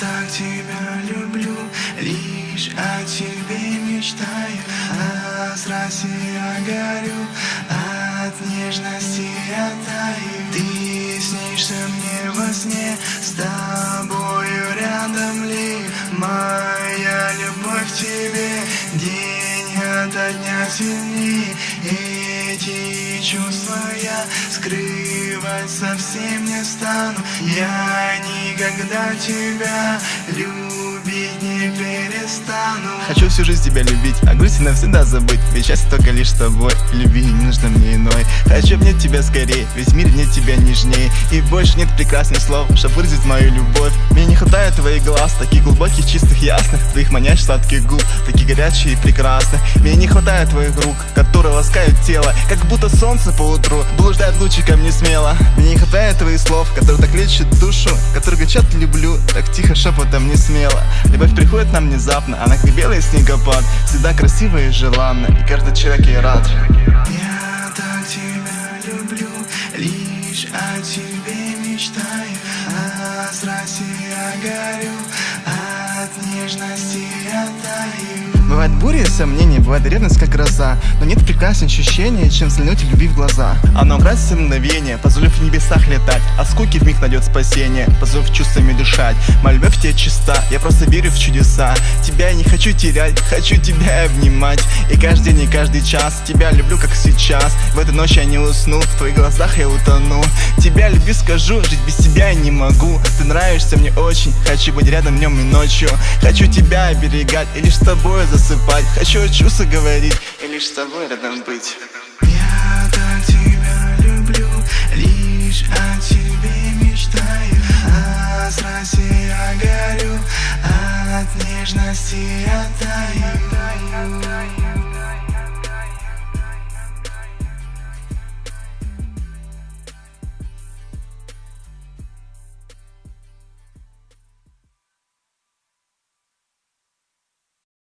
так тебя люблю, лишь о тебе мечтаю, а с Россией я горю, от нежности я таю. Ты снишься мне во сне, с тобою рядом ли моя любовь к тебе день ото дня сильнее. Эти чувства я скрывать совсем не стану. Я никогда тебя любить не перестану. Хочу всю жизнь тебя любить, а грусть навсегда забыть Ведь счастье только лишь с тобой, любви не нужно мне иной Хочу обнять тебя скорее, весь мир мне тебя нежнее. И больше нет прекрасных слов, чтоб выразить мою любовь. Мне не хватает твоих глаз, таких глубоких, чистых, ясных. Твоих манящих сладких губ, таких горячих и прекрасных. Мне не хватает твоих рук, которые ласкают тело. Как будто солнце по утру блуждает лучиком не смело. Мне не хватает твоих слов, которые так лечат душу Которые кричат люблю, так тихо шепотом не смело. Любовь приходит нам внезапно, она как белый снегопад. Всегда красивая и желанна, и каждый человек ей рад с Россией я горю, от нежности таю. Бывает буря и сомнения, бывает ревность как гроза. Но нет прекраснее ощущения, чем взглянуть любви в глаза. Оно украсит все мгновение, позволив в небесах летать. А скуки в миг найдет спасение, позволив чувствами дышать. Моя любовь тебе чиста, я просто верю в чудеса. Тебя я не хочу терять, хочу тебя обнимать. И каждый день и каждый час тебя люблю как сейчас. В эту ночь я не усну, в твоих глазах я утону. Тебя люблю, скажу, жить без тебя я не могу. Ты нравишься мне очень, хочу быть рядом днем и ночью. Хочу тебя оберегать и лишь с тобой засыпать. Хочу о чувствах говорить и лишь с тобой рядом быть. Я так тебя люблю, лишь о тебе мечтаю. А с я горю, от нежности я таю.